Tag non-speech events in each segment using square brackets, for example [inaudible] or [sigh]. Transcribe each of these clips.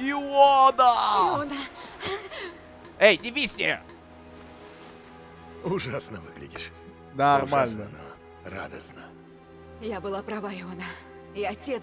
Иона! Иона, Эй, не висни! Ужасно выглядишь. Нормально. Ужасно, но радостно. я была права, Иона. И отец...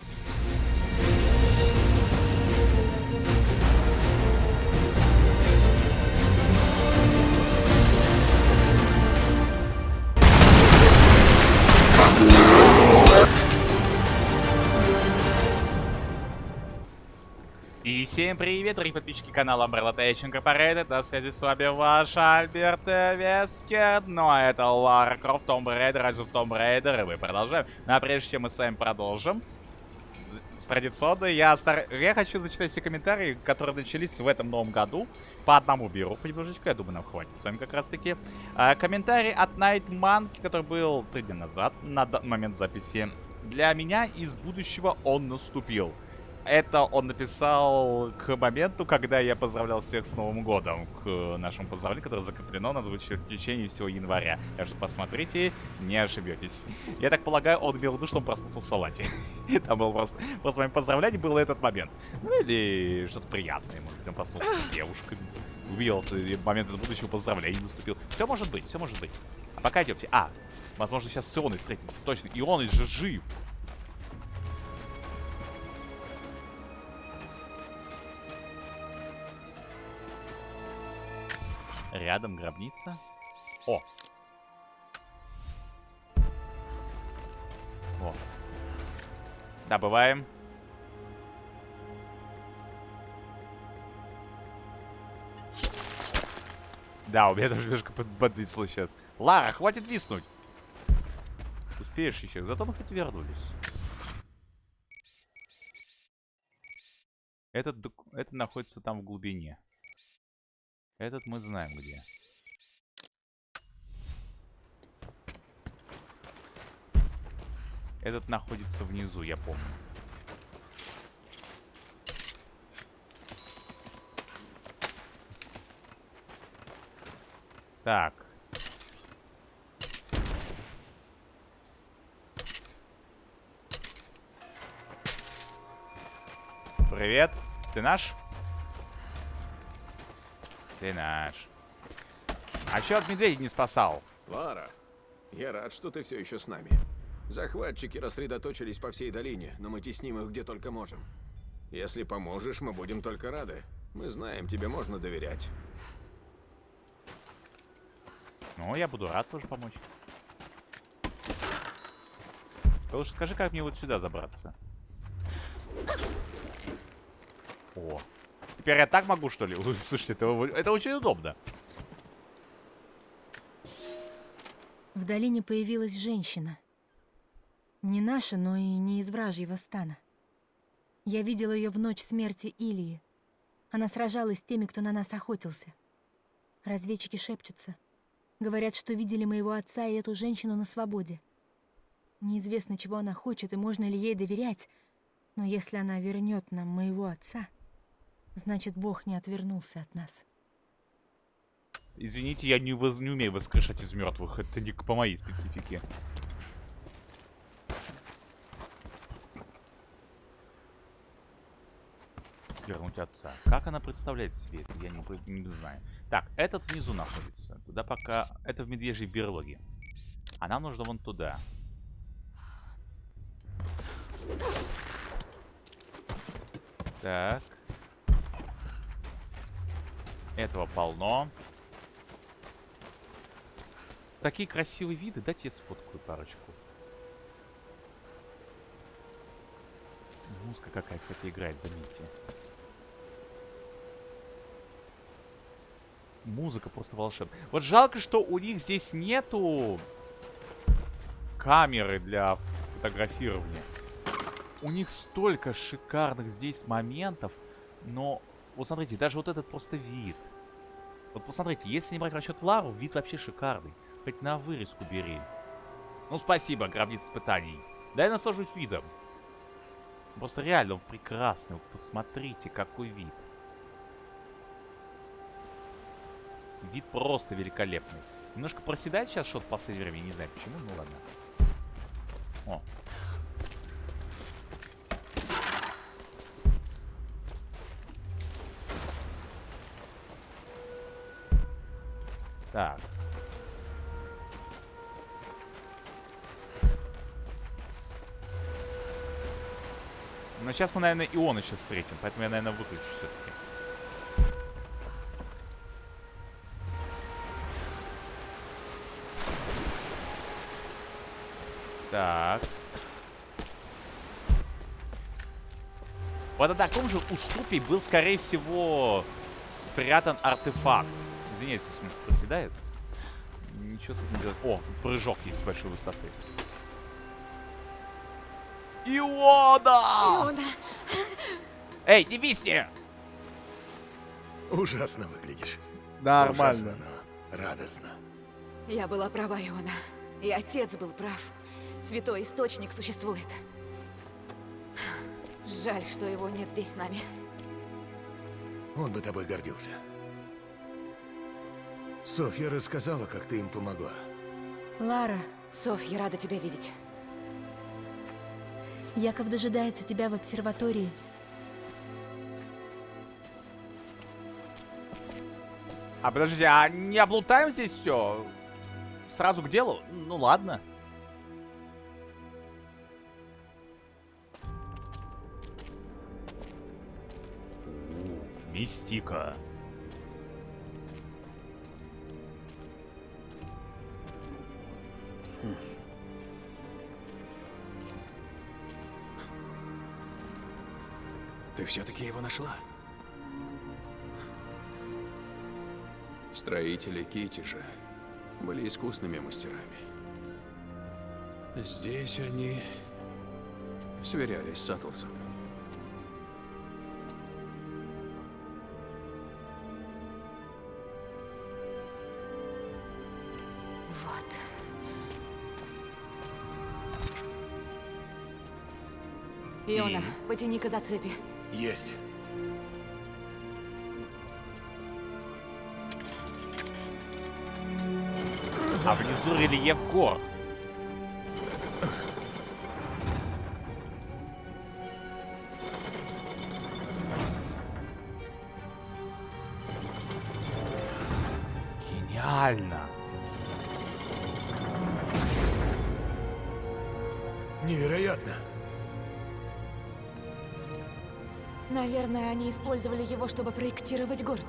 всем привет, дорогие подписчики канала Umbrella Tech Incorporated. На связи с вами ваш Альберт Вескер. Ну а это Лара Крофт, Raider, Rise of Tomb Raider. И мы продолжаем. Ну а прежде чем мы с вами продолжим, с традиционно я, стар... я хочу зачитать все комментарии, которые начались в этом новом году. По одному беру понемножечко, я думаю, нам хватит с вами как раз таки. А, комментарий от Night Monkey, который был три дня назад, на момент записи. Для меня из будущего он наступил. Это он написал к моменту, когда я поздравлял всех с Новым Годом. К нашему поздравлению, которое закреплено на звучит в всего января. Так что посмотрите, не ошибетесь. Я так полагаю, он имел в виду, что он проснулся в салате. [laughs] Там был просто... Просто моим поздравлением был этот момент. Ну или что-то приятное. Может быть, он проснулся с девушкой. Увидел момент из будущего поздравления наступил. Все может быть, все может быть. А пока идемте. А, возможно, сейчас с Ионой встретимся. Точно, Ион же жив. Рядом гробница. О! О. Добываем. Да, у меня даже немножко под подвисло сейчас. Лара, хватит виснуть. Успеешь еще. Зато мы, кстати, вернулись. Этот, это находится там в глубине. Этот мы знаем где. Этот находится внизу, я помню. Так. Привет. Ты наш? Ты наш. А чё от медведя не спасал? Лара, я рад, что ты все еще с нами. Захватчики рассредоточились по всей долине, но мы тесним их где только можем. Если поможешь, мы будем только рады. Мы знаем, тебе можно доверять. Ну, я буду рад тоже помочь. Ты лучше скажи, как мне вот сюда забраться. О, Теперь я так могу, что ли? Слушайте, это, это очень удобно. В долине появилась женщина. Не наша, но и не из вражьего стана. Я видела ее в ночь смерти Илии. Она сражалась с теми, кто на нас охотился. Разведчики шепчутся. Говорят, что видели моего отца и эту женщину на свободе. Неизвестно, чего она хочет и можно ли ей доверять, но если она вернет нам моего отца... Значит, Бог не отвернулся от нас. Извините, я не, воз... не умею воскрешать из мертвых. Это не по моей специфике. Вернуть отца. Как она представляет себе это, я не, не знаю. Так, этот внизу находится. Туда пока... Это в медвежьей берлоге. А нам нужно вон туда. Так. Этого полно. Такие красивые виды. Дайте я сфоткаю парочку. Музыка какая, кстати, играет, заметьте. Музыка просто волшебная. Вот жалко, что у них здесь нету камеры для фотографирования. У них столько шикарных здесь моментов, но вот смотрите, даже вот этот просто вид. Вот посмотрите, если не брать расчет Лару, вид вообще шикарный. Хоть на вырезку бери. Ну, спасибо, гробница испытаний. Да я наслажусь видом. Просто реально он прекрасный. Посмотрите, какой вид. Вид просто великолепный. Немножко проседает сейчас в последнее время. Не знаю почему, ну ладно. О, Так. Но сейчас мы, наверное, Иона сейчас встретим, поэтому я, наверное, выключу все-таки. Так. Вот на таком же уступе был, скорее всего, спрятан артефакт. Извиняюсь, если он проседает. Ничего с этим делать. О, прыжок есть с большой высоты. Иода! Иона! Эй, не висни! Ужасно выглядишь. Нормально. Ужасно, но радостно. Я была права, Иона. И отец был прав. Святой Источник существует. Жаль, что его нет здесь с нами. Он бы тобой гордился. Софья рассказала, как ты им помогла. Лара, Софья, рада тебя видеть. Яков дожидается тебя в обсерватории. А подождите, а не облутаем здесь все? Сразу к делу? Ну ладно. Мистика. Ты все-таки его нашла? Строители Китежа были искусными мастерами. Здесь они сверялись с Атласом. Иона, потяни-ка за цепи. Есть. А внизу рельеф гор. Использовали его, чтобы проектировать город.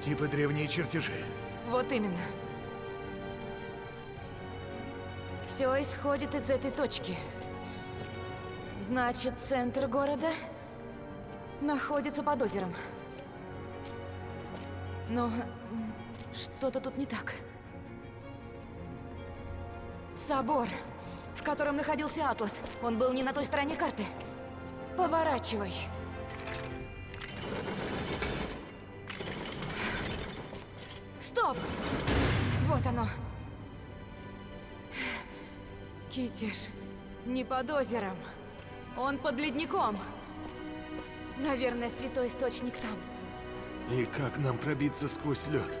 Типа древние чертежи. Вот именно. Все исходит из этой точки. Значит, центр города находится под озером. Но что-то тут не так. Собор, в котором находился Атлас, он был не на той стороне карты. Поворачивай. Стоп! Вот оно. Китиш не под озером. Он под ледником. Наверное, святой источник там. И как нам пробиться сквозь лед?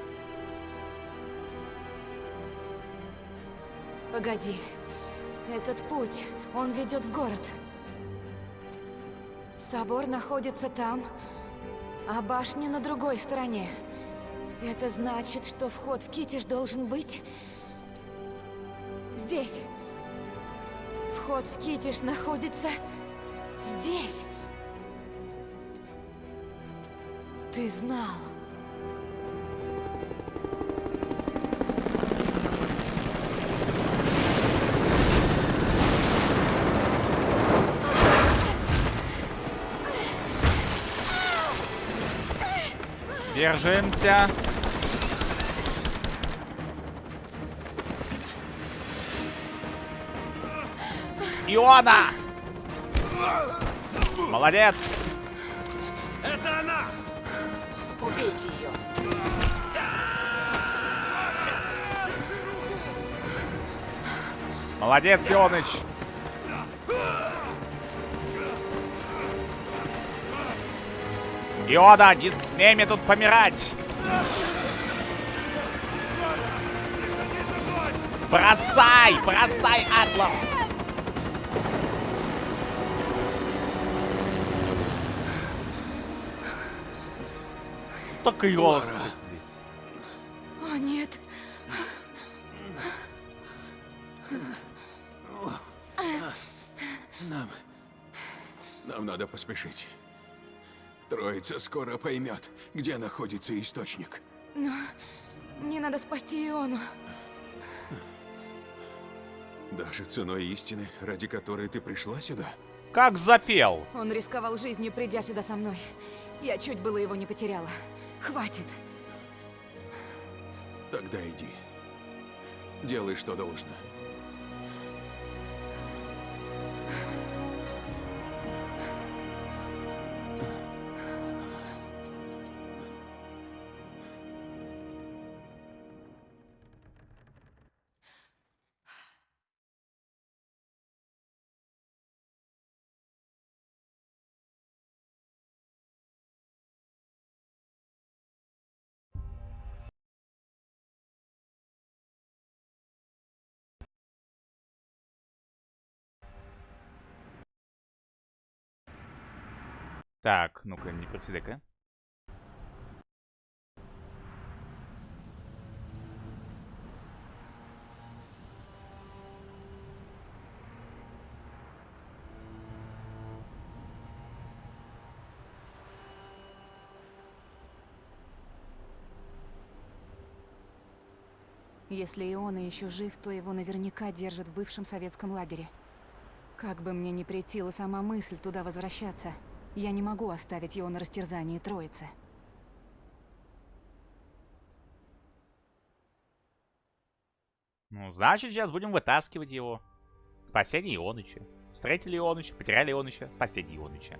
Погоди. Этот путь, он ведет в город. Собор находится там, а башня на другой стороне. Это значит, что вход в Китиш должен быть... здесь. Вход в Китиш находится... здесь. Ты знал. Держимся. Иона! Молодец! Молодец, Ионыч! Иода, не смей мне тут помирать! Бросай! Бросай, Атлас! Так и голос. О, нет. Нам... Нам надо поспешить. Троица скоро поймет, где находится источник. Но мне надо спасти Иону. Даже ценой истины, ради которой ты пришла сюда? Как запел. Он рисковал жизнью, придя сюда со мной. Я чуть было его не потеряла. Хватит. Тогда иди. Делай, что должно. Так, ну-ка, не проседай-ка. Если Иона еще жив, то его наверняка держат в бывшем советском лагере. Как бы мне ни претила сама мысль туда возвращаться, я не могу оставить его на растерзании троицы. Ну, значит, сейчас будем вытаскивать его. Спасение Ионыча. Встретили Ионыча, потеряли Ионыча, спасение Ионыча.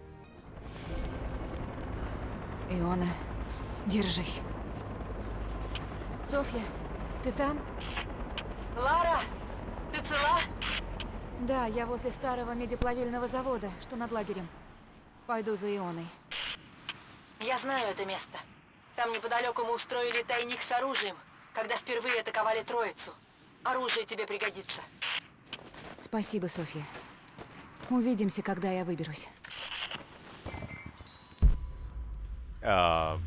Иона, держись. Софья, ты там? Лара, ты цела? Да, я возле старого медиплавильного завода, что над лагерем. Пойду за Ионой. Я знаю это место. Там неподалеку мы устроили тайник с оружием, когда впервые атаковали Троицу. Оружие тебе пригодится. Спасибо, Софья. Увидимся, когда я выберусь. А,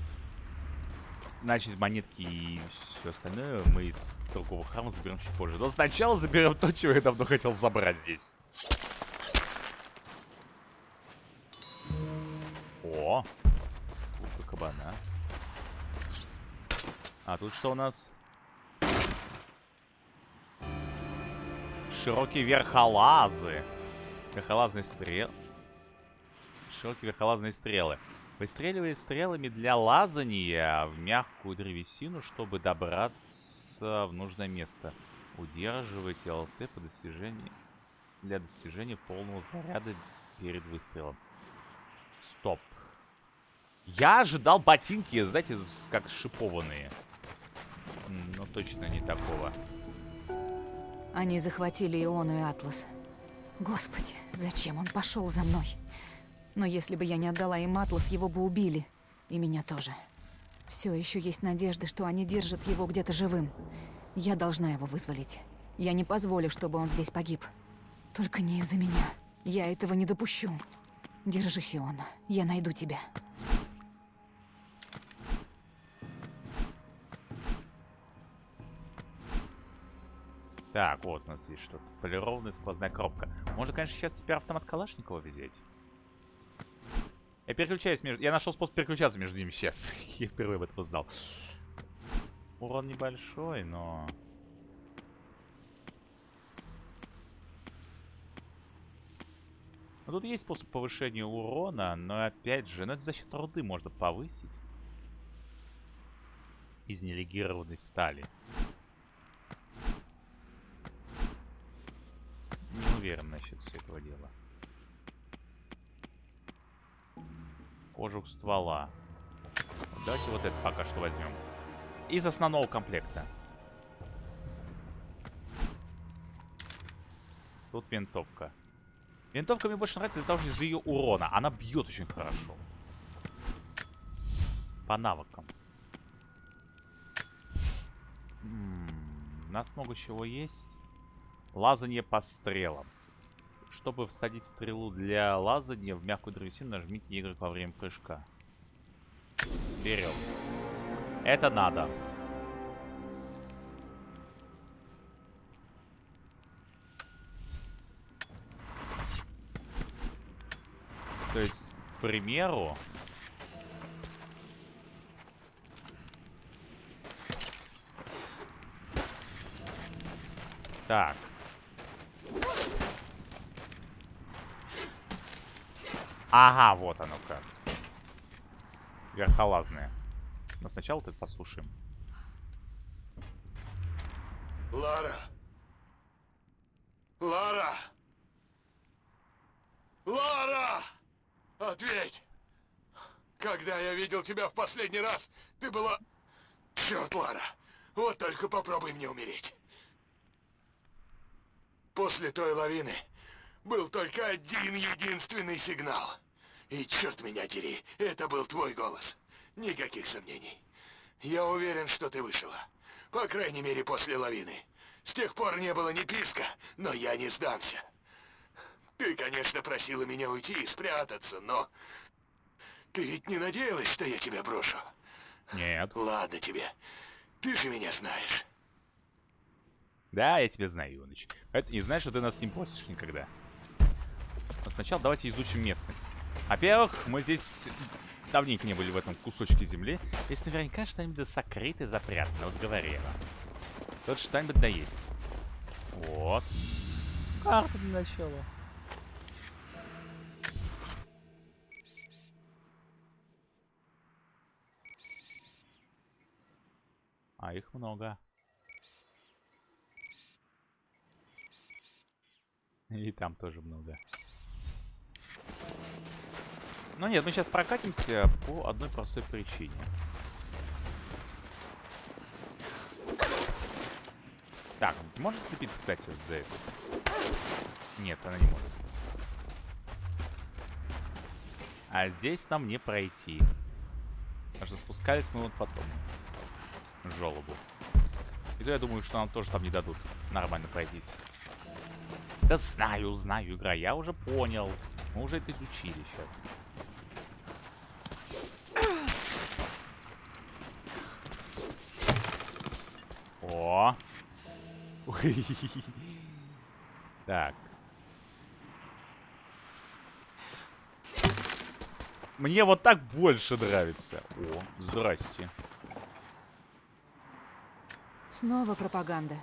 Значит, монетки и все остальное мы из другого храма заберем чуть позже. Но сначала заберем то, чего я давно хотел забрать здесь. О! Шкурка кабана. А тут что у нас? Широкие верхолазы. Верхолазные стрелы. Широкие верхолазные стрелы. Выстреливая стрелами для лазания в мягкую древесину, чтобы добраться в нужное место. Удерживайте ЛТ по достижению для достижения полного заряда перед выстрелом. Стоп. Я ожидал ботинки, знаете, как шипованные. Но точно не такого. Они захватили Иону и Атлас. Господи, зачем он пошел за мной? Но если бы я не отдала им Атлас, его бы убили. И меня тоже. Все еще есть надежда, что они держат его где-то живым. Я должна его вызволить. Я не позволю, чтобы он здесь погиб. Только не из-за меня. Я этого не допущу. Держись, Иона. Я найду тебя. Так, вот у нас есть что-то. Полированная сквозная коробка. Можно, конечно, сейчас теперь автомат Калашникова взять. Я переключаюсь между... Я нашел способ переключаться между ними сейчас. [laughs] Я впервые об этом узнал. Урон небольшой, но... Ну, тут есть способ повышения урона, но опять же, ну это за счет руды можно повысить. Из нелегированной стали. Не уверен насчет этого дела. Кожух ствола. Давайте вот это пока что возьмем. Из основного комплекта. Тут винтовка. Винтовка мне больше нравится из-за из-за ее урона. Она бьет очень хорошо. По навыкам. М -м, у нас много чего есть. Лазание по стрелам. Чтобы всадить стрелу для лазания в мягкую древесину, нажмите Y во время прыжка. Берем. Это надо. То есть, к примеру... Так. Ага, вот оно как. Верхолазные. Но сначала тут послушаем. Лара! Лара! Лара! Ответь! Когда я видел тебя в последний раз, ты была... Черт, Лара! Вот только попробуй мне умереть. После той лавины был только один единственный сигнал. И черт меня дери, это был твой голос. Никаких сомнений. Я уверен, что ты вышла. По крайней мере, после лавины. С тех пор не было ни писка, но я не сдамся. Ты, конечно, просила меня уйти и спрятаться, но... Ты ведь не надеялась, что я тебя брошу? Нет. Ладно тебе. Ты же меня знаешь. Да, я тебя знаю, Иваныч. Это не знаешь, что ты нас не просишь никогда. Но сначала давайте изучим местность. Во-первых, мы здесь давненько не были в этом кусочке земли. Здесь наверняка что-нибудь да сокрыто запрятано, вот говорила. Тут что-нибудь да есть. Вот. Карта для начала. А их много. И там тоже много. Ну нет, мы сейчас прокатимся по одной простой причине. Так, может цепиться, кстати, вот за это? Нет, она не может. А здесь нам не пройти. Потому что спускались мы вот потом. Жолобу. И то я думаю, что нам тоже там не дадут нормально пройтись. Да знаю, знаю, игра, я уже понял. Мы уже это изучили сейчас. О! Так. Мне вот так больше нравится. О, здрасте. Снова пропаганда.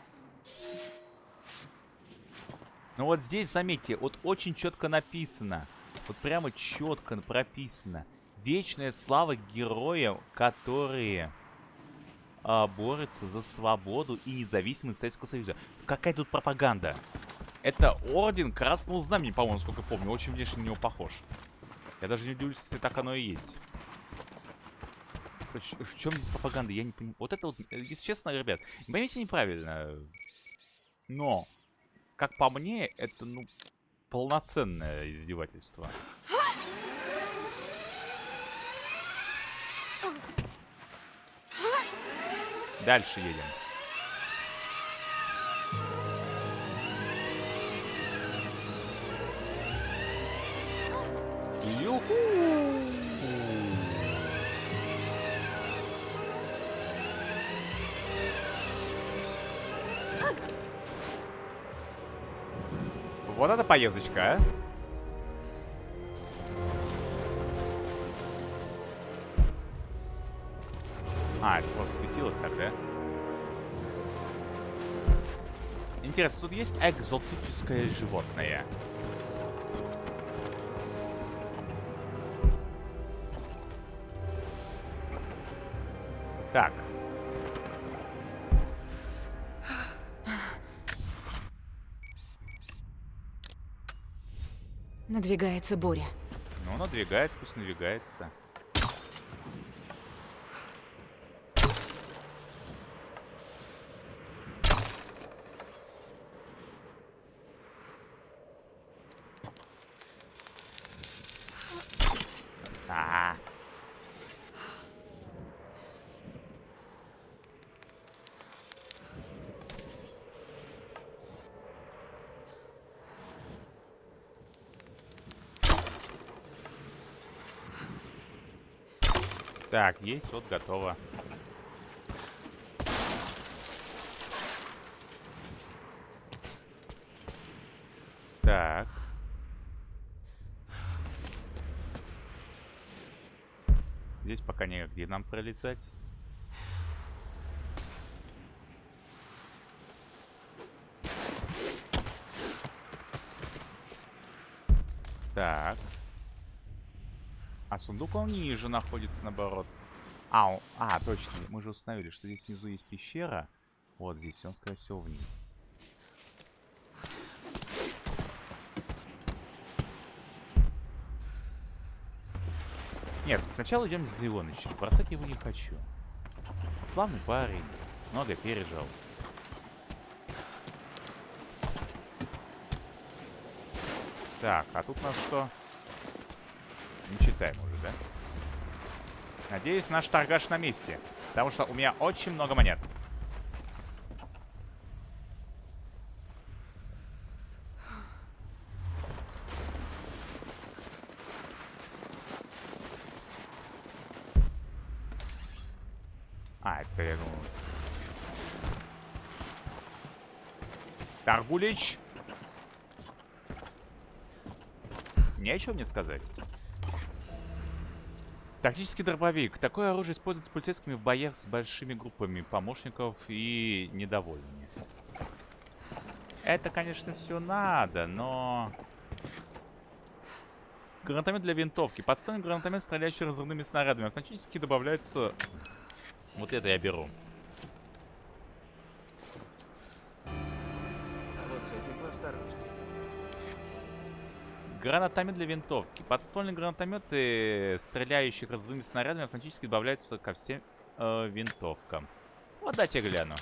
Ну вот здесь, заметьте, вот очень четко написано. Вот прямо четко прописано. Вечная слава героям, которые а, борются за свободу и независимость Советского Союза. Какая тут пропаганда? Это Орден Красного Знамени, по-моему, сколько помню. Очень внешне на него похож. Я даже не удивлюсь, если так оно и есть. В чем здесь пропаганда? Я не понимаю. Вот это вот, если честно, ребят, не поймите неправильно. Но как по мне, это, ну, полноценное издевательство. Дальше едем. Юху! Вот это поездочка, а? А, это просто светилось тогда. Интересно, тут есть экзотическое животное? Так. Надвигается буря. Ну, надвигается, пусть надвигается. Так, есть, вот готово. Так. Здесь пока негде нам пролезать. Сундук он ниже находится, наоборот. А, он, а, точно. Мы же установили, что здесь внизу есть пещера. Вот здесь. Он, скорее всего, вниз. Нет, сначала идем с Зеленычем. Бросать его не хочу. Славный парень. Много пережил. Так, а тут у нас что? Не читаем уже, да? Надеюсь, наш торгаш на месте. Потому что у меня очень много монет. А, это я думаю. Таргулич. Нечего мне сказать. Тактический дробовик. Такое оружие используется полицейскими в боях с большими группами помощников и недовольными. Это, конечно, все надо, но... Гранатомет для винтовки. Подстойный гранатомет, стреляющий разрывными снарядами. Автоматически добавляется... Вот это я беру. Гранатомет для винтовки. Подствольные гранатометы, стреляющие разрывными снарядами, автоматически добавляются ко всем э, винтовкам. Вот дайте гляну.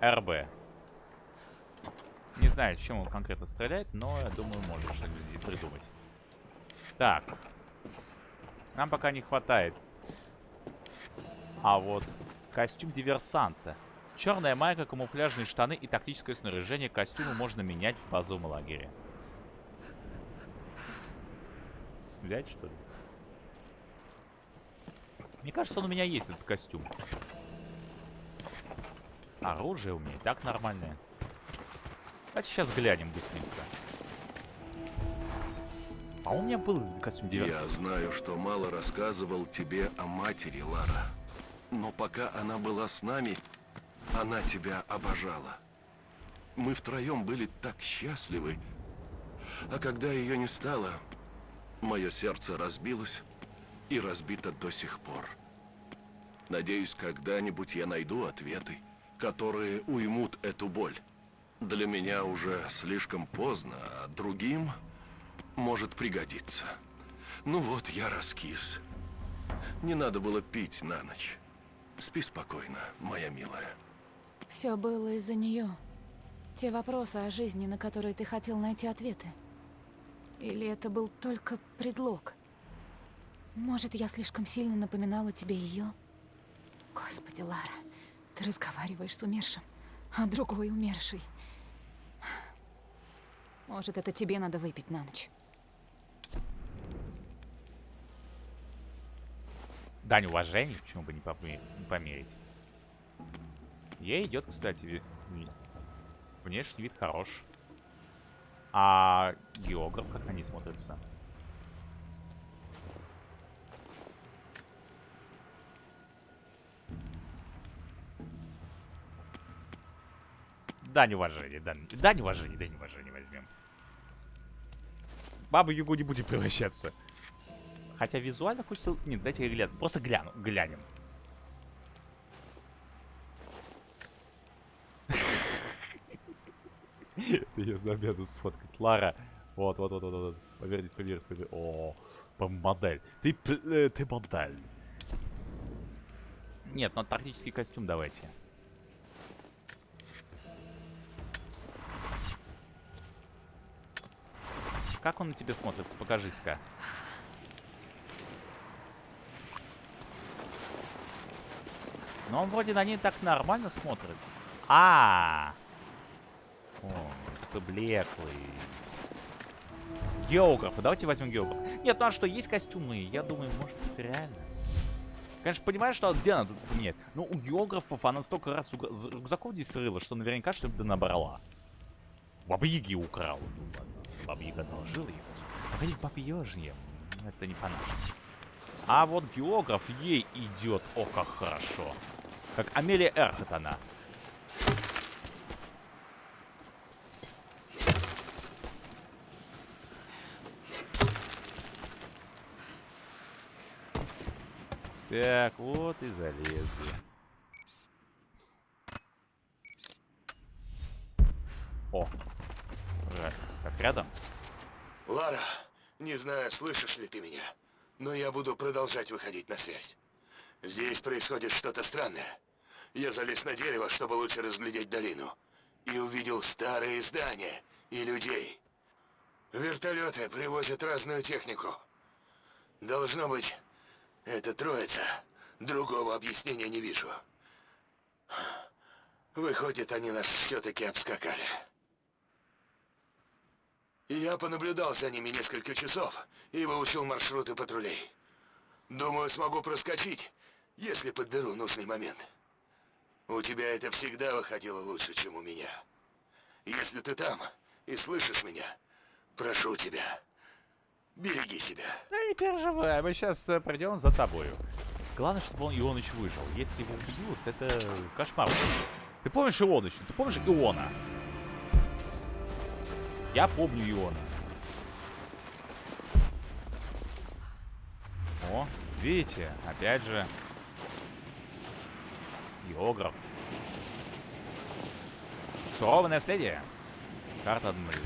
РБ. Не знаю, чем он конкретно стреляет, но я думаю, может что-нибудь придумать. Так. Нам пока не хватает. А вот костюм диверсанта. Черная майка, камуфляжные штаны и тактическое снаряжение костюма можно менять в базовом лагере. Взять, что ли? Мне кажется, он у меня есть, этот костюм. Оружие у меня и так нормальное. Давайте сейчас глянем быстренько. А у меня был костюм диверсанта. Я знаю, что мало рассказывал тебе о матери, Лара. Но пока она была с нами, она тебя обожала. Мы втроем были так счастливы. А когда ее не стало, мое сердце разбилось и разбито до сих пор. Надеюсь, когда-нибудь я найду ответы, которые уймут эту боль. Для меня уже слишком поздно, а другим может пригодиться. Ну вот, я раскис. Не надо было пить на ночь. Спи спокойно, моя милая. Все было из-за нее. Те вопросы о жизни, на которые ты хотел найти ответы. Или это был только предлог? Может, я слишком сильно напоминала тебе ее? Господи, Лара, ты разговариваешь с умершим, а другой умерший. Может, это тебе надо выпить на ночь? Дань уважения, почему бы не, померить. Ей идет, кстати, внешний вид хорош. А географ, как они смотрятся? Дань уважения, дань, дань уважения, дань уважения возьмем. Бабу Югу не будет превращаться. Хотя визуально хочется... Нет, дайте я. Просто гляну, глянем. [laughs] Я обязан сфоткать. Лара. Вот, вот, вот, вот, вот. Повернись, повернись, повернись. О, модель. Ты, э, ты модель. Нет, ну тактический костюм давайте. Как он на тебе смотрится? Покажись-ка. Но он вроде на ней так нормально смотрит. А, -а, -а. О, такой блеклый. Географ. Давайте возьмем географ. Нет, ну а что, есть костюмы? Я думаю, может, это реально. Конечно, понимаешь, что где тут нет. Ну, у географов она столько раз з- рюкзаков здесь срыла, что наверняка что-то набрала. Баба Яги украла. Ну ладно. Баба Яга одолжила ей. Погоди, баба Ёжья. это не по нашему. А вот географ ей идет, о, как хорошо. Как Амелия Эрхат она. Так, вот и залезли. О, как рядом? Лара, не знаю, слышишь ли ты меня, но я буду продолжать выходить на связь. Здесь происходит что-то странное. Я залез на дерево, чтобы лучше разглядеть долину, и увидел старые здания и людей. Вертолеты привозят разную технику. Должно быть, это троица. Другого объяснения не вижу. Выходит, они нас все-таки обскакали. Я понаблюдал за ними несколько часов и выучил маршруты патрулей. Думаю, смогу проскочить, если подберу нужный момент. У тебя это всегда выходило лучше, чем у меня. Если ты там и слышишь меня, прошу тебя, береги себя. Да не переживай, мы сейчас придем за тобою. Главное, чтобы он Ионыч выжил. Если его убьют, это кошмар. Ты помнишь Ионыча? Ты помнишь Иона? Я помню Иона. О, видите, опять же. Географ. Суровое наследие. Карта Адмирал.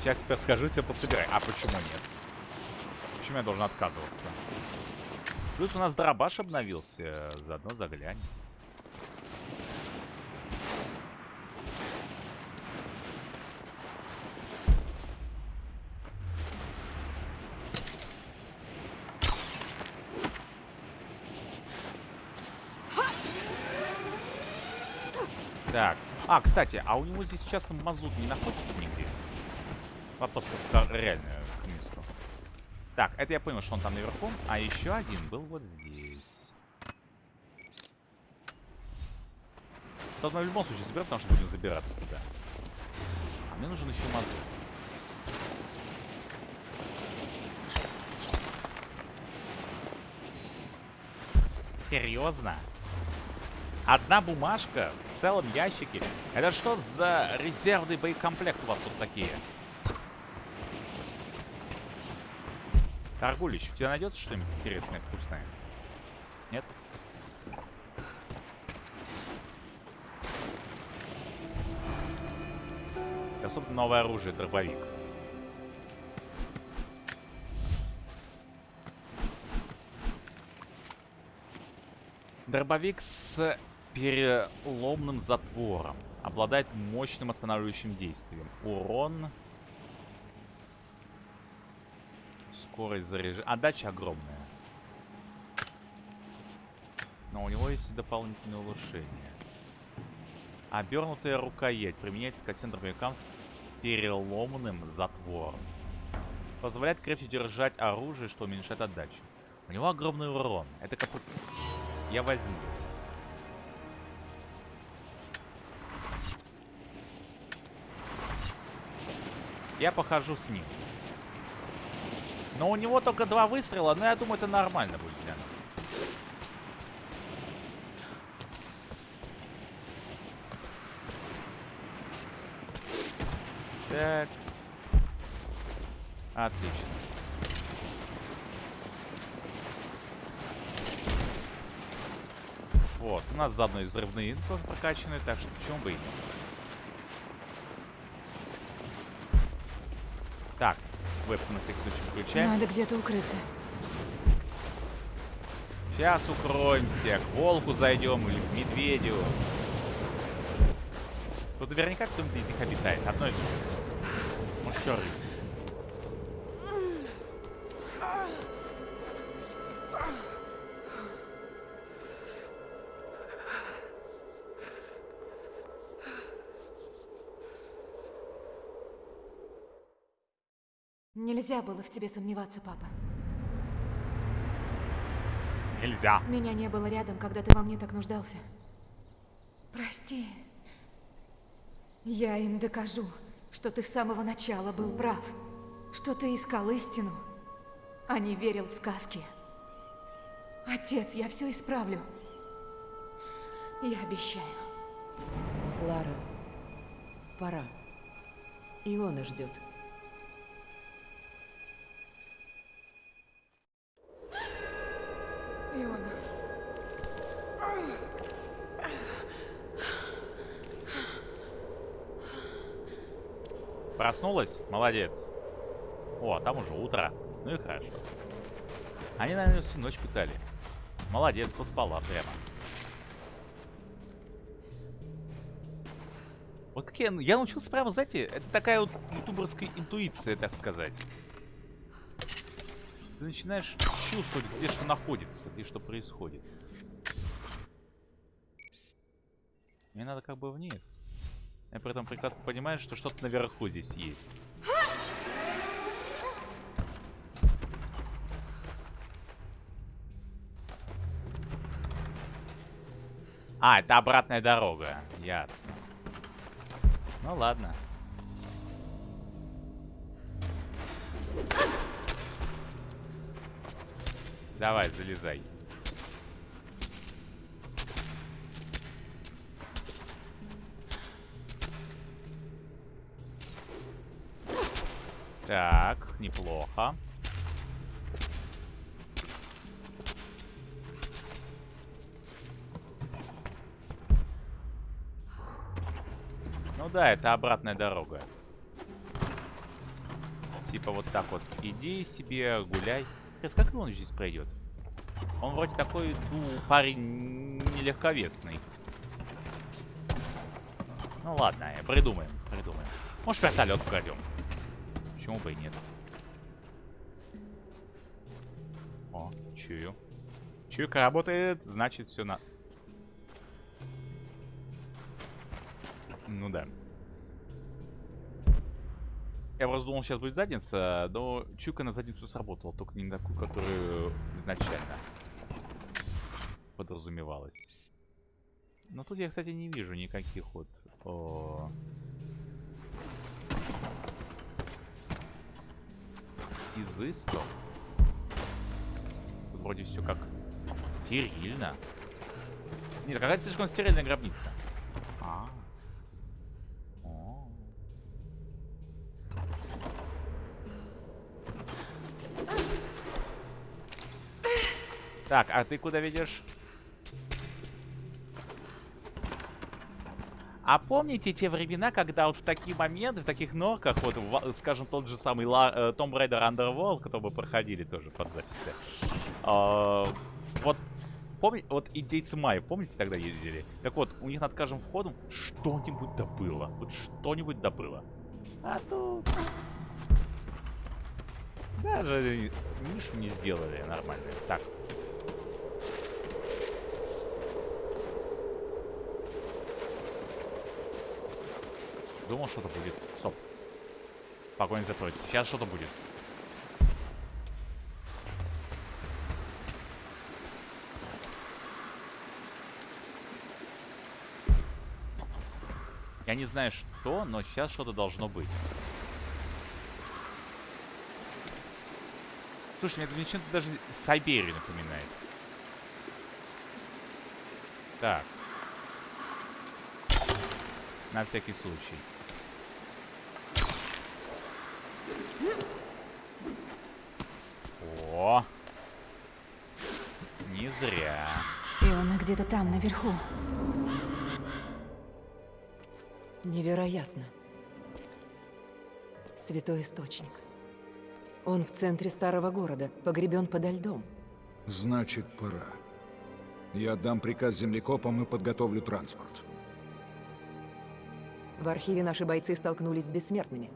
Сейчас теперь скажу, все пособирай. А почему нет? Почему я должен отказываться? Плюс у нас дробаш обновился. Заодно заглянем. Так. А, кстати, а у него здесь сейчас мазут не находится нигде? Вопрос просто реально к месту. Так, это я понял, что он там наверху. А еще один был вот здесь. Тот мы в любом случае заберем, потому что будем забираться туда. А мне нужен еще мазут. Серьезно? Одна бумажка в целом ящике? Это что за резервный боекомплект у вас тут такие? Торгулич, у тебя найдется что-нибудь интересное, вкусное? Нет? Особенно новое оружие, дробовик. Дробовик с переломным затвором. Обладает мощным останавливающим действием. Урон... Скорость заряжения. Отдача огромная. Но у него есть и дополнительное улучшение. Обернутая рукоять. Применяется к кассетным дробовикам с переломным затвором. Позволяет крепче держать оружие, что уменьшает отдачу. У него огромный урон. Это как... Я возьму. Я похожу с ним. Но у него только два выстрела, но я думаю, это нормально будет для нас. Так. Отлично. Вот, у нас заодно и взрывные прокачаны, так что почему бы и нет. Так, вебку на всякий случай включаем. Надо где-то укрыться. Сейчас укроемся, к волку зайдем или к медведю. Тут наверняка кто-нибудь из них обитает. Одно из них. Может, еще рысь. Нельзя было в тебе сомневаться, папа. Нельзя. Меня не было рядом, когда ты во мне так нуждался. Прости. Я им докажу, что ты с самого начала был прав. Что ты искал истину, а не верил в сказки. Отец, я все исправлю. Я обещаю. Лара, пора. Иона ждет. Проснулась? Молодец. О, а там уже утро. Ну и хорошо. Они, наверное, всю ночь пытали. Молодец, поспала прямо. Вот как я, я научился прямо, знаете, это такая вот ютуберская интуиция, так сказать. Ты начинаешь чувствовать, где что находится, где что происходит. Мне надо как бы вниз. Я при этом прекрасно понимаю, что что-то наверху здесь есть. А, это обратная дорога. Ясно. Ну ладно. Давай, залезай. Так, неплохо. Ну да, это обратная дорога. Типа вот так вот. Иди себе, гуляй. Сейчас как он здесь пройдет? Он вроде такой, ну, парень нелегковесный. Ну ладно, придумаем, придумаем. Может, вертолет крадем. Почему бы и нет? О, чую. Чуйка работает, значит все на... Ну да. Я просто думал, сейчас будет задница, но чуйка на задницу сработала, только не на такую, которую изначально подразумевалось. Но тут я, кстати, не вижу никаких вот... О... изысков. Тут вроде все как стерильно. Нет, какая-то слишком стерильная гробница. Так, а ты куда ведешь? А помните те времена, когда вот в такие моменты, в таких норках, вот, скажем, тот же самый Ла, э, Raider Underworld, который проходили тоже под запись, э, вот, помните, вот индейцы Майя, помните, тогда ездили? Так вот, у них над каждым входом что-нибудь добыло, вот что-нибудь добыло. А тут... Даже нишу не сделали нормально. Так, Думал, что-то будет. Стоп. Погонь за. Сейчас что-то будет. Я не знаю, что, но сейчас что-то должно быть. Слушай, мне это чем-то даже Сайберию напоминает. Так. На всякий случай. О! Не зря. И она где-то там, наверху. Невероятно. Святой источник. Он в центре старого города, погребен подо льдом. Значит, пора. Я отдам приказ землекопам и подготовлю транспорт. В архиве наши бойцы столкнулись с бессмертными.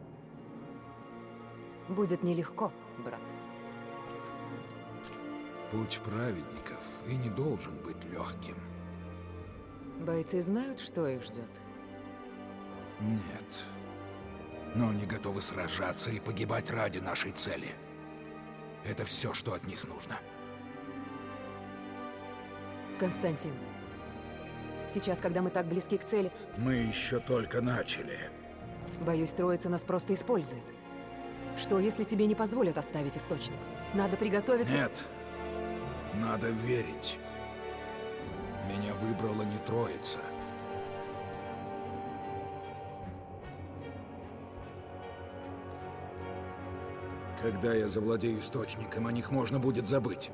Будет нелегко, брат. Путь праведников и не должен быть легким. Бойцы знают, что их ждет? Нет. Но они готовы сражаться и погибать ради нашей цели. Это все, что от них нужно. Константин, Сейчас, когда мы так близки к цели, Мы еще только начали. боюсь, троица нас просто использует. Что, если тебе не позволят оставить источник? Надо приготовиться... Нет. Надо верить. Меня выбрала не троица. Когда я завладею источником, о них можно будет забыть.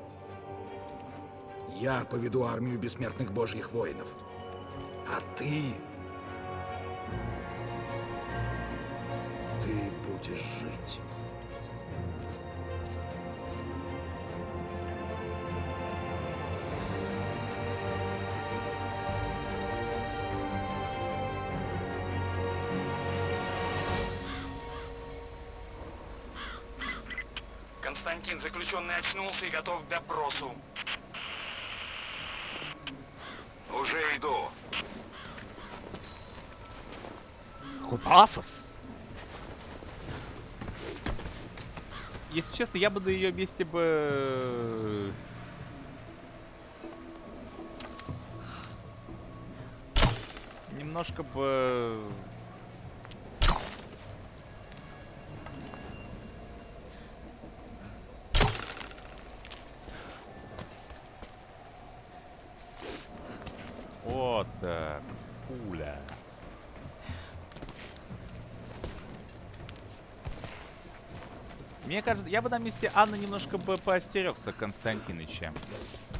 Я поведу армию бессмертных божьих воинов. А ты... будешь жить. Константин, заключенный очнулся и готов к допросу. Уже иду. Какой пафос. Честно, я бы на ее месте бы... Немножко бы... Вот так. Пуля. Мне кажется, я бы на месте Анны немножко бы поостерегся Константиныча.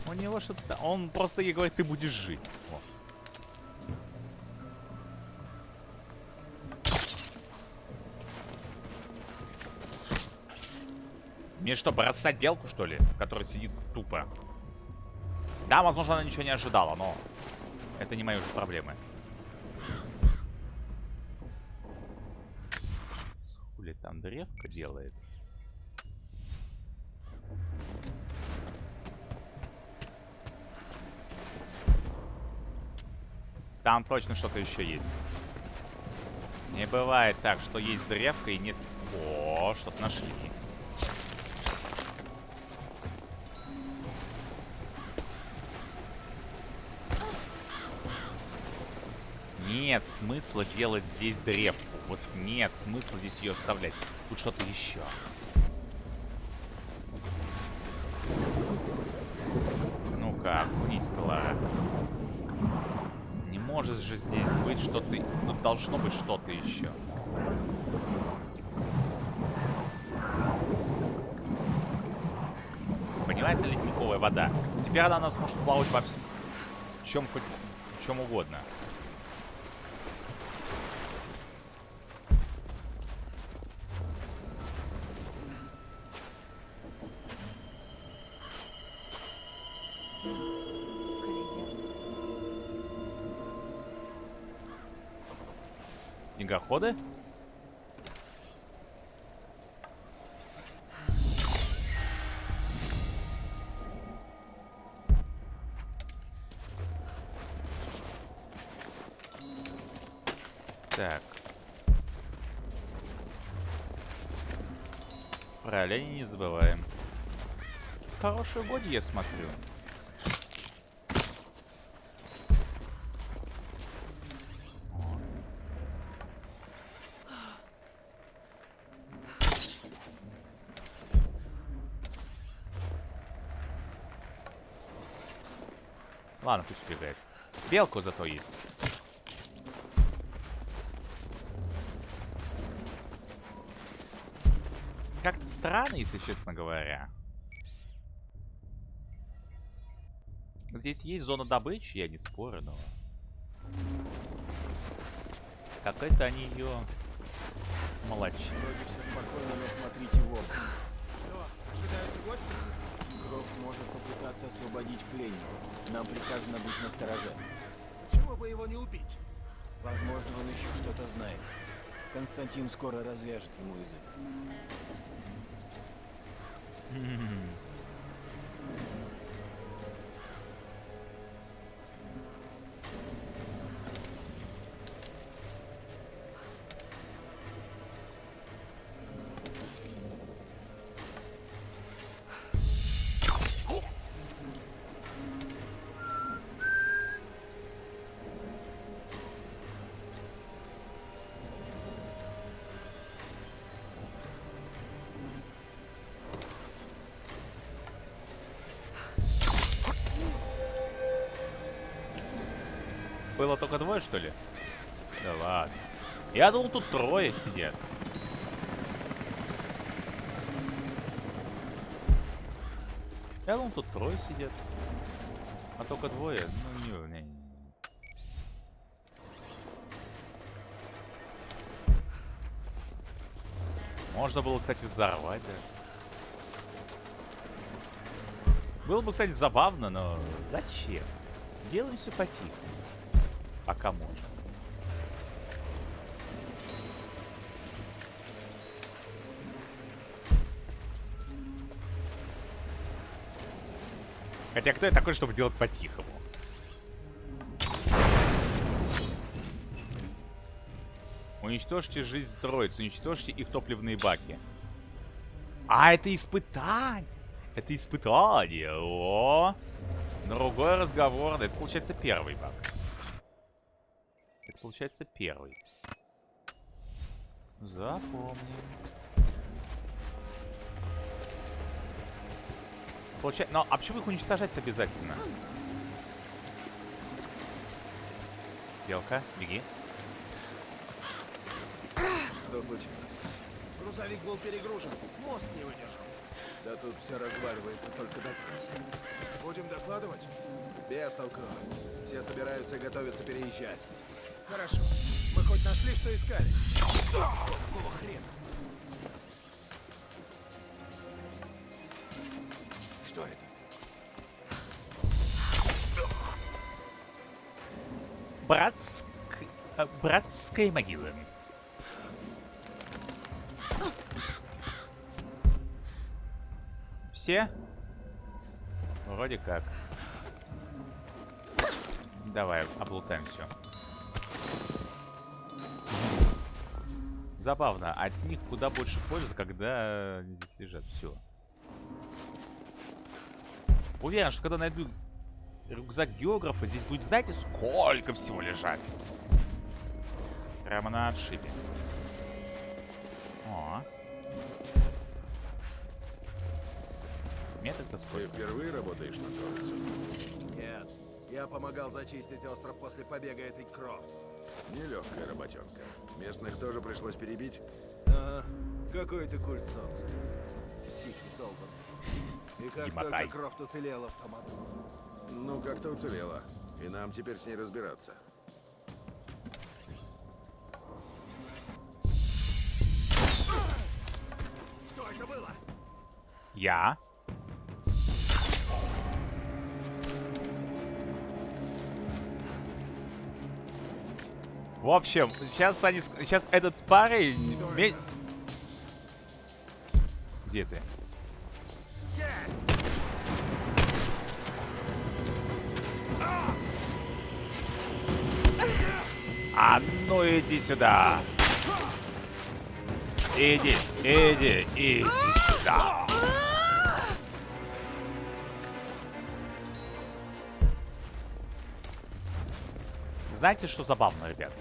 У него что-то... Он просто ей говорит, ты будешь жить. О. Мне что, бросать белку, что ли? Которая сидит тупо. Да, возможно, она ничего не ожидала, но... Это не мои уже проблемы. Хули там древка делает? Там точно что-то еще есть. Не бывает так, что есть древка и нет... О, что-то нашли. Нет смысла делать здесь древку. Вот нет смысла здесь ее оставлять. Тут что-то еще. Ну-ка, окунись-ка, Лара. Может же здесь быть что-то... Тут должно быть что-то еще. Понимаете, ледниковая вода. Теперь она нас может плавать во всем... В чем хоть... В чем угодно. Снегоходы? Так. Про оленей не забываем. Хорошие годы, я смотрю. Пусть бегает. Белку зато есть. Как-то странно, если честно говоря. Здесь есть зона добычи, я не спорю, но... Какая-то они ее молочи. Вроде все спокойно, но смотрите в оба. Что, ожидаются гости? Гроб может попытаться освободить пленника. Нам приказано быть настороже. Почему бы его не убить? Возможно, он еще что-то знает. Константин скоро развяжет ему язык. Было только двое, что ли? Да ладно. Я думал, тут трое сидят. Я думал, тут трое сидят. А только двое? Ну, не, не, не. Можно было, кстати, взорвать даже. Было бы, кстати, забавно, но зачем? Делаем все Пока можно. Хотя кто я такой, чтобы делать по-тихому? Уничтожьте жизнь троицы, уничтожьте их топливные баки. А, это испытание! Это испытание! О! Другой разговор. Это получается первый баг. Получается первый. Запомним. Получается... Но, а почему их уничтожать обязательно? Белка, беги. Что случилось? Грузовик был перегружен, мост не выдержал. Да тут все разваливается только до крыса. Будем докладывать? Без толку. Все собираются и готовятся переезжать. Хорошо. Мы хоть нашли, что искали? Какого хрена? Что это? Братск... э, Братская могила. Все? Вроде как. Давай, облутаем все. Забавно, от них куда больше пользы, когда они здесь лежат. Все. Уверен, что когда найду рюкзак географа, здесь будет, знаете, сколько всего лежать. Прямо на отшибе. О. Метод Ты сколько? впервые работаешь на троицу? Нет. Я помогал зачистить остров после побега этой Крофт. Нелегкая работенка. Местных тоже пришлось перебить. Ага. Какой-то культ солнца. Психи долбанный. И как Емотай. только Крофт уцелела в том аду. Ну, как-то уцелела. И нам теперь с ней разбираться. Что это было? Я. В общем, сейчас они... Сейчас этот парень... Где ты? А ну иди сюда. Иди, иди, иди сюда. Знаете, что забавно, ребят?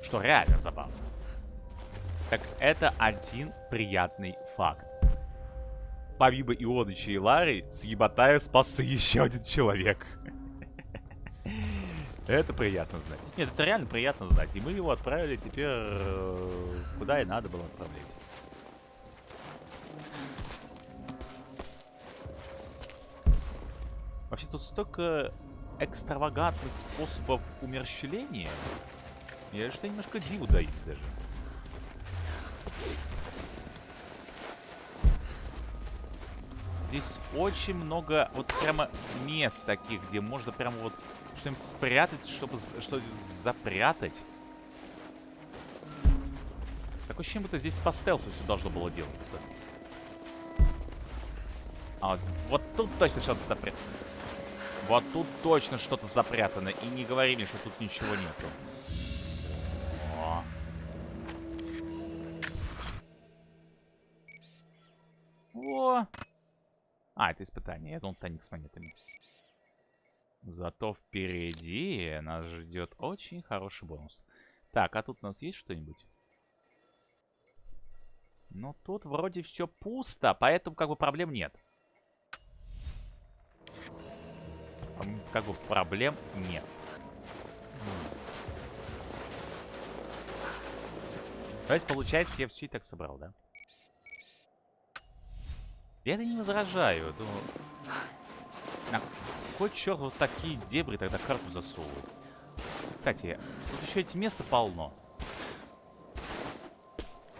Что реально забавно? Так это один приятный факт. Помимо Ионыча и Лары, с Ебатая спасся еще один человек. Это приятно знать. Нет, это реально приятно знать. И мы его отправили теперь э, куда и надо было отправлять. Вообще тут столько экстравагантных способов умерщвления. Я что немножко диву даюсь даже. Здесь очень много вот прямо мест таких, где можно прямо вот что-нибудь спрятать, чтобы что-нибудь запрятать. Такое ощущение, будто здесь по стелсу все должно было делаться. А вот, вот тут точно что-то запрятано. Вот тут точно что-то запрятано. И не говори мне, что тут ничего нету. О. О. А, это испытание. Я думал, тайник с монетами. Зато впереди нас ждет очень хороший бонус. Так, а тут у нас есть что-нибудь? Ну, тут вроде все пусто, поэтому как бы проблем нет. как бы проблем нет. То есть, получается, я все и так собрал, да? Я это не возражаю. Думаю, на какой черт вот такие дебри тогда карту засовывают? Кстати, тут еще эти места полно.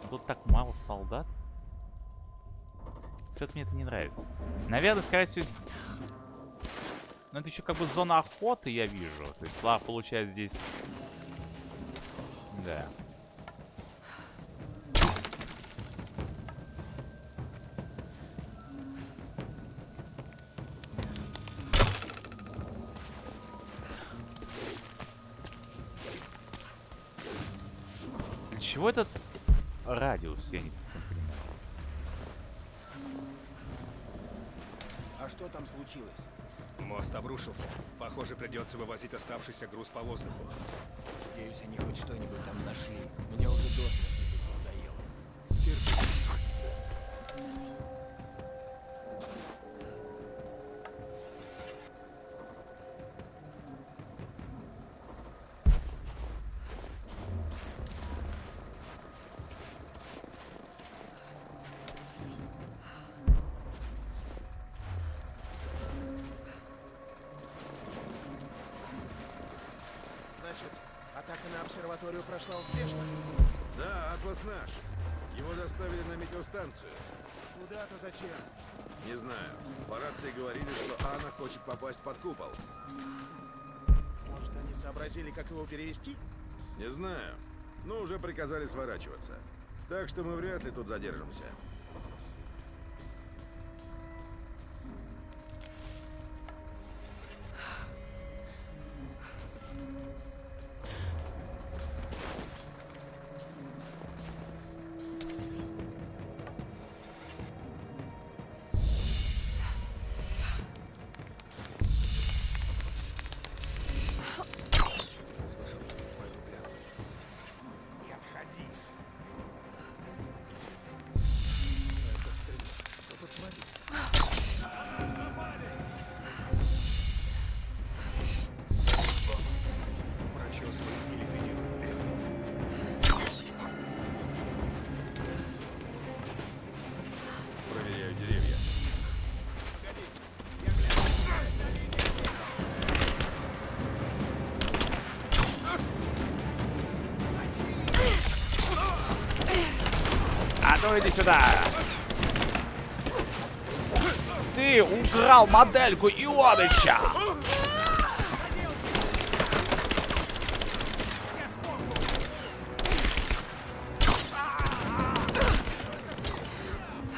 Но тут так мало солдат. Что-то мне это не нравится. Наверное, скорее всего, ну, это еще как бы зона охоты, я вижу. То есть Лар получает здесь... Да. Для чего этот радиус, я не совсем понимаю. А что там случилось? Мост обрушился. Похоже, придется вывозить оставшийся груз по воздуху. Надеюсь, они хоть что-нибудь там нашли. Мне уже до обсерваторию прошла успешно? Да, Атлас наш. Его доставили на метеостанцию. Куда-то зачем? Не знаю. По рации говорили, что Анна хочет попасть под купол. Может, они сообразили, как его перевести? Не знаю. Но уже приказали сворачиваться. Так что мы вряд ли тут задержимся. Ну иди сюда! Ты украл модельку Ионыча!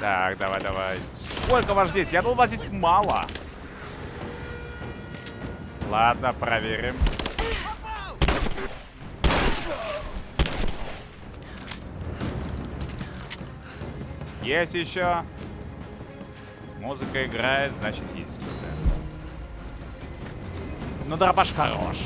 Так, давай, давай. Сколько вас здесь? Я думал, вас здесь мало. Ладно, проверим. Есть еще. Музыка играет, значит есть. Ну, дробаш хорош.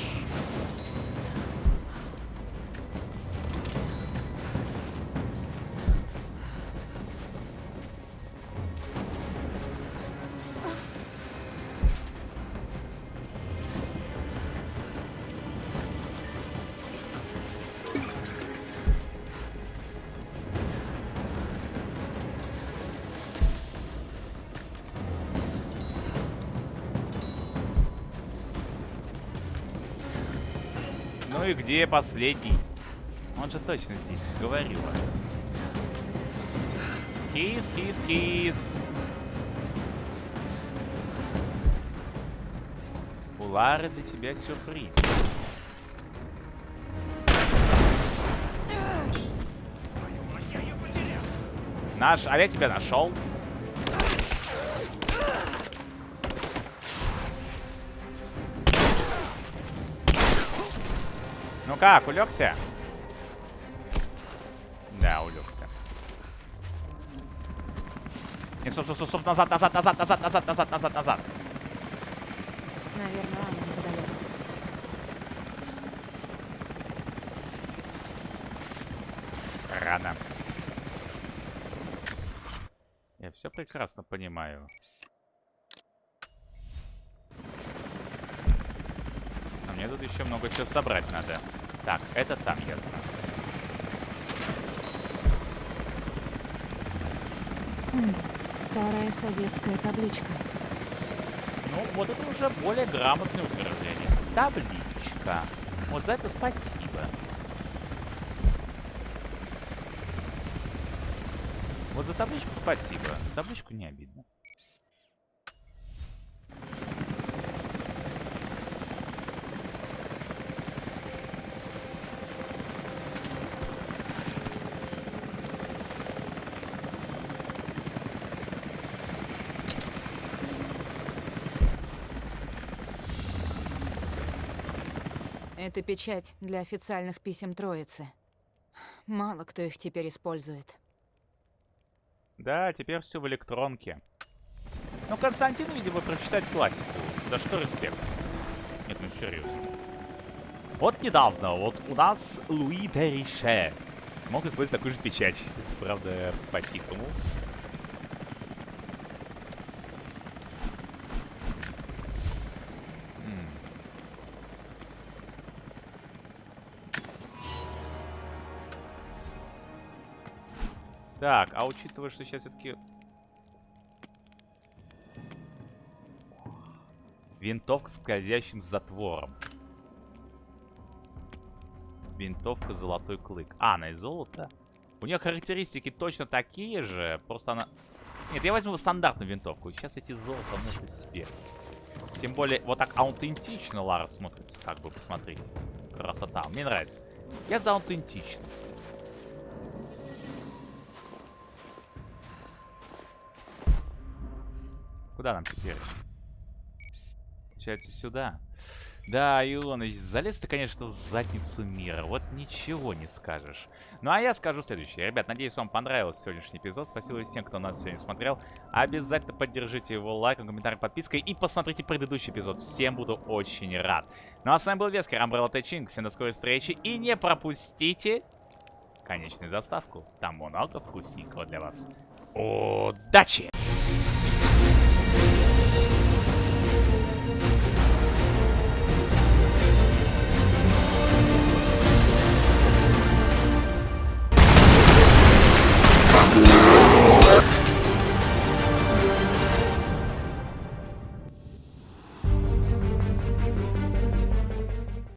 Где последний? Он же точно здесь говорил. Кис, кис, кис. У Лары для тебя сюрприз. Наш, а я тебя нашел. Ну как, улегся? Да, улегся. Не, стоп, стоп, стоп, стоп, назад, назад, назад, назад, назад, назад, назад, назад. Наверное, она неподалеку. Рано. Я все прекрасно понимаю. А мне тут еще много чего собрать надо. Так, это там ясно. Хм, старая советская табличка. Ну, вот это уже более грамотное утверждение. Табличка. Вот за это спасибо. Вот за табличку спасибо. Табличку не обидно. Это печать для официальных писем Троицы. Мало кто их теперь использует. Да, теперь все в электронке. Ну, Константин, видимо, прочитать классику. За что респект. Нет, ну серьезно. Вот недавно, вот у нас Луи Перише смог использовать такую же печать. Правда, по-тихому. Так, а учитывая, что сейчас все-таки... Винтовка с скользящим затвором. Винтовка золотой клык. А, она из золота? У нее характеристики точно такие же, просто она... Нет, я возьму стандартную винтовку. Сейчас эти золото можно себе. Тем более, вот так аутентично Лара смотрится, как бы посмотреть. Красота. Мне нравится. Я за аутентичность. Куда нам теперь? Получается, сюда. Да, Ионыч, залез ты, конечно, в задницу мира. Вот ничего не скажешь. Ну, а я скажу следующее. Ребят, надеюсь, вам понравился сегодняшний эпизод. Спасибо всем, кто нас сегодня смотрел. Обязательно поддержите его лайком, комментарием, подпиской. И посмотрите предыдущий эпизод. Всем буду очень рад. Ну, а с вами был Вескер, Амбрелла Тэчин. Всем до скорой встречи. И не пропустите конечную заставку. Там много вкусненького для вас. Удачи!